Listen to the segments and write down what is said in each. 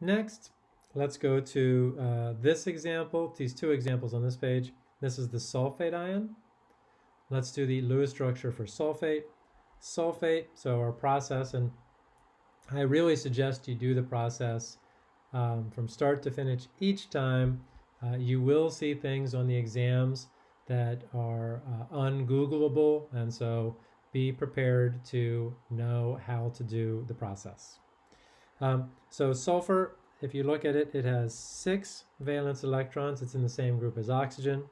Next, let's go to uh, this example, these two examples on this page. This is the sulfate ion. Let's do the Lewis structure for sulfate. Sulfate, so our process, and I really suggest you do the process um, from start to finish each time. Uh, you will see things on the exams that are uh, ungoogleable, and so be prepared to know how to do the process. Um, so sulfur, if you look at it, it has six valence electrons. It's in the same group as oxygen.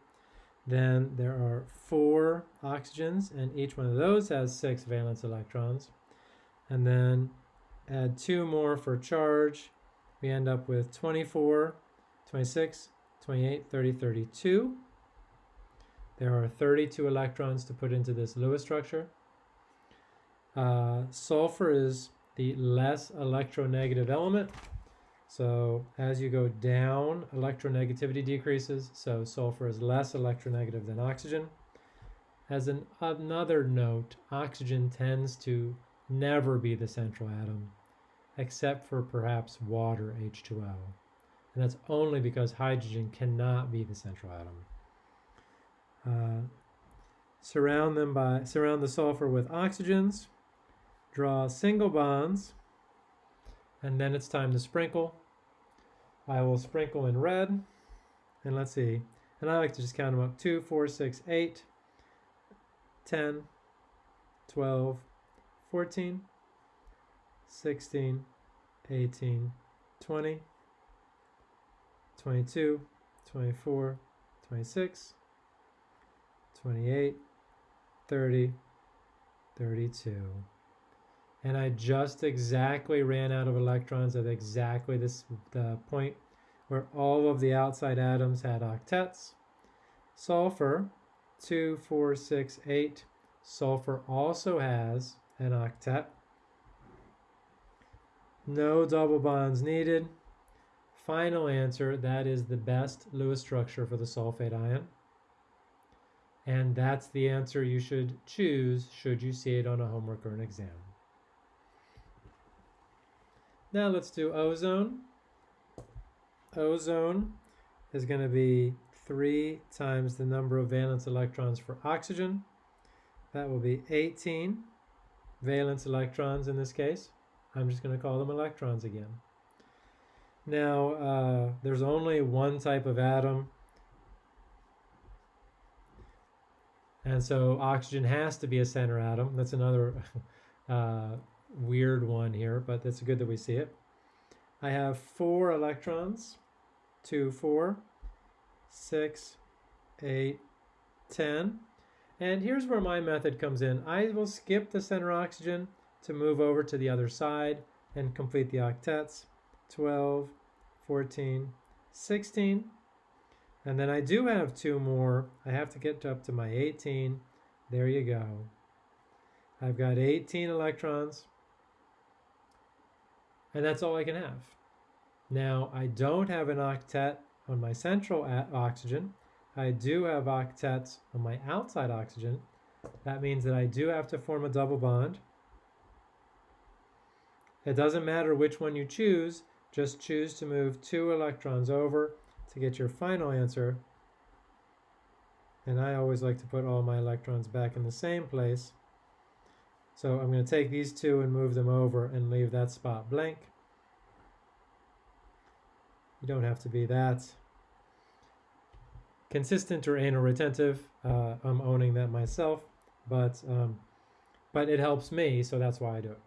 Then there are four oxygens, and each one of those has six valence electrons. And then add two more for charge. We end up with 24, 26, 28, 30, 32. There are 32 electrons to put into this Lewis structure. Uh, sulfur is the less electronegative element. So as you go down, electronegativity decreases. So sulfur is less electronegative than oxygen. As an, another note, oxygen tends to never be the central atom, except for perhaps water, H2O. And that's only because hydrogen cannot be the central atom. Uh, surround them by surround the sulfur with oxygens draw single bonds, and then it's time to sprinkle. I will sprinkle in red, and let's see. And I like to just count them up 2, 4, 6, 8, 10, 12, 14, 16, 18, 20, 22, 24, 26, 28, 30, 32 and I just exactly ran out of electrons at exactly this the point where all of the outside atoms had octets. Sulfur, 2, 4, 6, 8. Sulfur also has an octet. No double bonds needed. Final answer, that is the best Lewis structure for the sulfate ion. And that's the answer you should choose should you see it on a homework or an exam. Now let's do ozone. Ozone is going to be 3 times the number of valence electrons for oxygen. That will be 18 valence electrons in this case. I'm just going to call them electrons again. Now, uh, there's only one type of atom. And so oxygen has to be a center atom. That's another uh, weird one here, but it's good that we see it. I have four electrons, two, four, six, eight, ten. And here's where my method comes in. I will skip the center oxygen to move over to the other side and complete the octets. 12, 14, 16. And then I do have two more. I have to get up to my 18. There you go. I've got 18 electrons and that's all I can have. Now, I don't have an octet on my central oxygen. I do have octets on my outside oxygen. That means that I do have to form a double bond. It doesn't matter which one you choose, just choose to move two electrons over to get your final answer. And I always like to put all my electrons back in the same place. So I'm going to take these two and move them over and leave that spot blank. You don't have to be that consistent or anal retentive. Uh, I'm owning that myself, but um, but it helps me, so that's why I do it.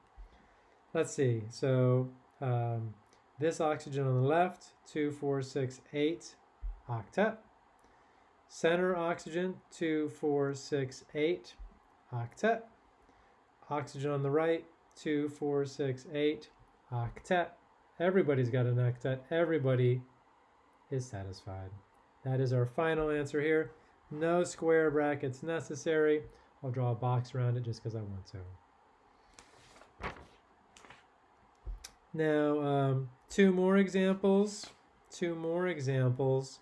Let's see. So um, this oxygen on the left, two, four, six, eight, octet. Center oxygen, two, four, six, eight, octet. Oxygen on the right, 2, 4, 6, 8, octet. Everybody's got an octet. Everybody is satisfied. That is our final answer here. No square brackets necessary. I'll draw a box around it just because I want to. Now, um, two more examples. Two more examples.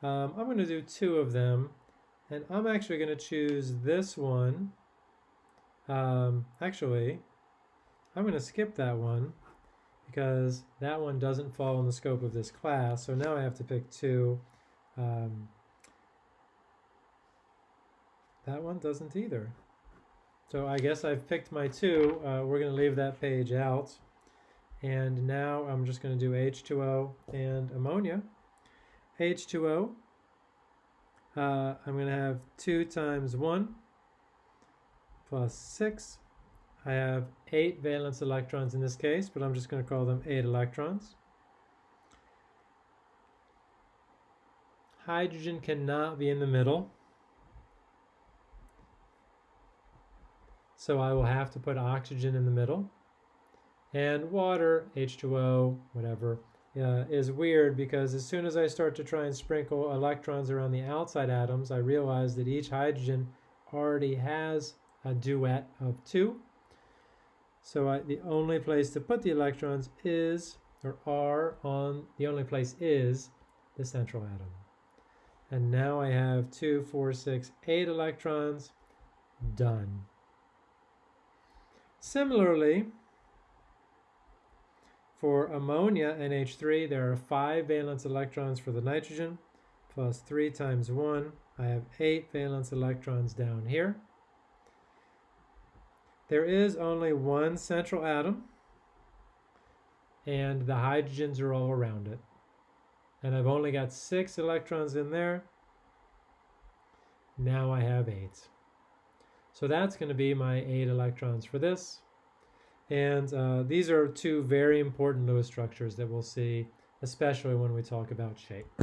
Um, I'm going to do two of them. And I'm actually going to choose this one um, actually, I'm going to skip that one because that one doesn't fall in the scope of this class. So now I have to pick two. Um, that one doesn't either. So I guess I've picked my two. Uh, we're going to leave that page out. And now I'm just going to do H2O and ammonia. H2O, uh, I'm going to have 2 times 1 plus 6. I have 8 valence electrons in this case, but I'm just going to call them 8 electrons. Hydrogen cannot be in the middle. So I will have to put oxygen in the middle. And water, H2O, whatever, uh, is weird because as soon as I start to try and sprinkle electrons around the outside atoms, I realize that each hydrogen already has a duet of two. So I, the only place to put the electrons is, or are on, the only place is the central atom. And now I have two, four, six, eight electrons, done. Similarly, for ammonia, NH3, there are five valence electrons for the nitrogen, plus three times one. I have eight valence electrons down here. There is only one central atom, and the hydrogens are all around it. And I've only got six electrons in there. Now I have eight. So that's going to be my eight electrons for this. And uh, these are two very important Lewis structures that we'll see, especially when we talk about shape.